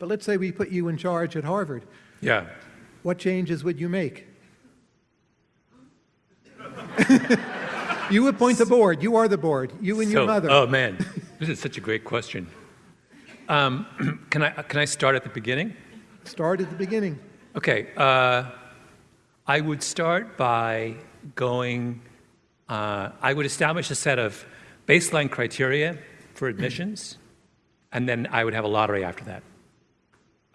But let's say we put you in charge at Harvard. Yeah. What changes would you make? you appoint the board. You are the board. You and your mother. Oh man, this is such a great question. Um, can I can I start at the beginning? Start at the beginning. Okay, uh, I would start by going. Uh, I would establish a set of baseline criteria for admissions, and then I would have a lottery after that.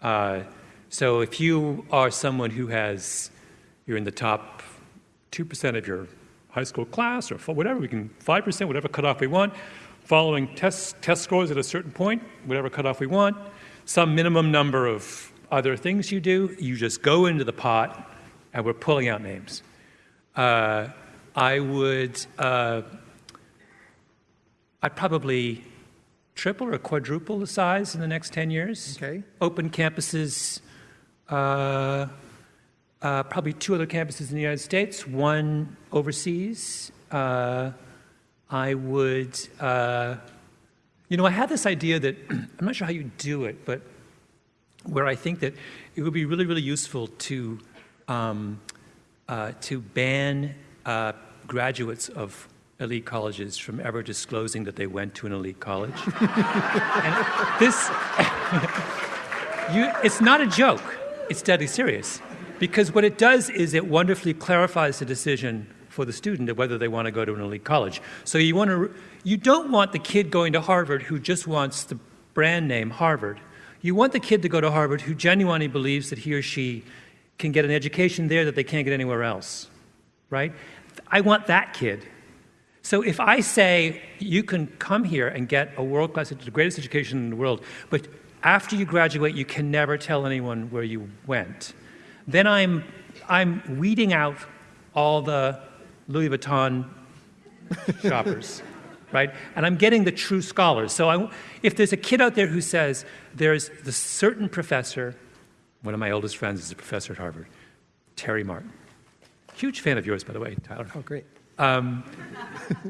Uh, so if you are someone who has, you're in the top two percent of your high school class, or whatever, we can five percent, whatever cutoff we want, following test test scores at a certain point, whatever cutoff we want, some minimum number of other things you do, you just go into the pot, and we're pulling out names. Uh, I would, uh, I'd probably triple or quadruple the size in the next 10 years. Okay. Open campuses, uh, uh, probably two other campuses in the United States, one overseas. Uh, I would, uh, you know, I had this idea that, I'm not sure how you do it, but where I think that it would be really, really useful to, um, uh, to ban uh, graduates of elite colleges from ever disclosing that they went to an elite college. and this, you, it's not a joke, it's deadly serious. Because what it does is it wonderfully clarifies the decision for the student of whether they want to go to an elite college. So you want to, you don't want the kid going to Harvard who just wants the brand name Harvard. You want the kid to go to Harvard who genuinely believes that he or she can get an education there that they can't get anywhere else, right? I want that kid. So if I say you can come here and get a world class, the greatest education in the world, but after you graduate, you can never tell anyone where you went, then I'm, I'm weeding out all the Louis Vuitton shoppers, right? And I'm getting the true scholars. So I, if there's a kid out there who says there's the certain professor, one of my oldest friends is a professor at Harvard, Terry Martin. Huge fan of yours, by the way, Tyler. Oh, great. Um,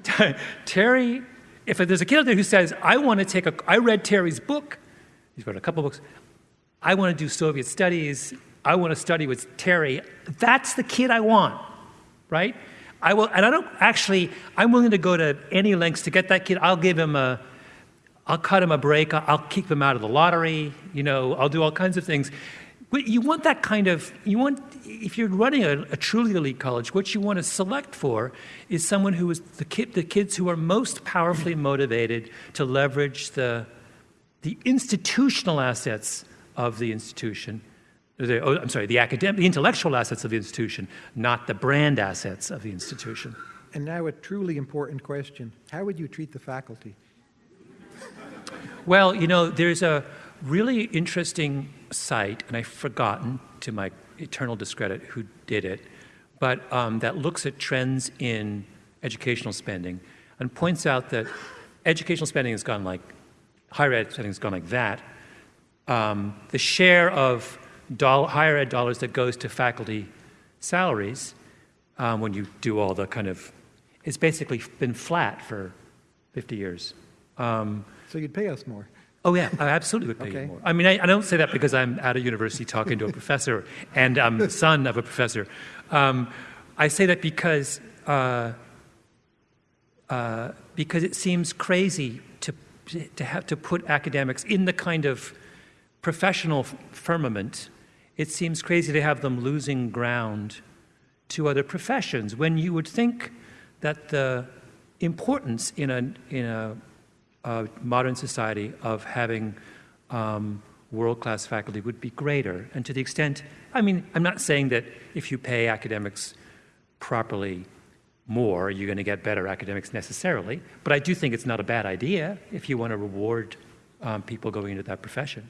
Terry, if there's a kid out there who says, I want to take a, I read Terry's book, he's written a couple books, I want to do Soviet studies, I want to study with Terry, that's the kid I want, right? I will, and I don't actually, I'm willing to go to any lengths to get that kid. I'll give him a, I'll cut him a break, I'll keep him out of the lottery, you know, I'll do all kinds of things. But you want that kind of, you want, if you're running a, a truly elite college, what you want to select for is someone who is the, kid, the kids who are most powerfully motivated to leverage the, the institutional assets of the institution. The, oh, I'm sorry, the academic, the intellectual assets of the institution, not the brand assets of the institution. And now a truly important question. How would you treat the faculty? Well, you know, there's a really interesting site, and I've forgotten to my eternal discredit who did it, but um, that looks at trends in educational spending and points out that educational spending has gone like, higher ed spending has gone like that. Um, the share of dollar, higher ed dollars that goes to faculty salaries um, when you do all the kind of, it's basically been flat for 50 years. Um, So you'd pay us more. Oh yeah, I absolutely would pay Okay. you more. I mean, I, I don't say that because I'm at a university talking to a professor and I'm the son of a professor. Um, I say that because uh, uh, because it seems crazy to to have to put academics in the kind of professional firmament. It seems crazy to have them losing ground to other professions when you would think that the importance in a in a uh, modern society of having um, world-class faculty would be greater. And to the extent, I mean, I'm not saying that if you pay academics properly more, you're going to get better academics necessarily, but I do think it's not a bad idea if you want to reward um, people going into that profession.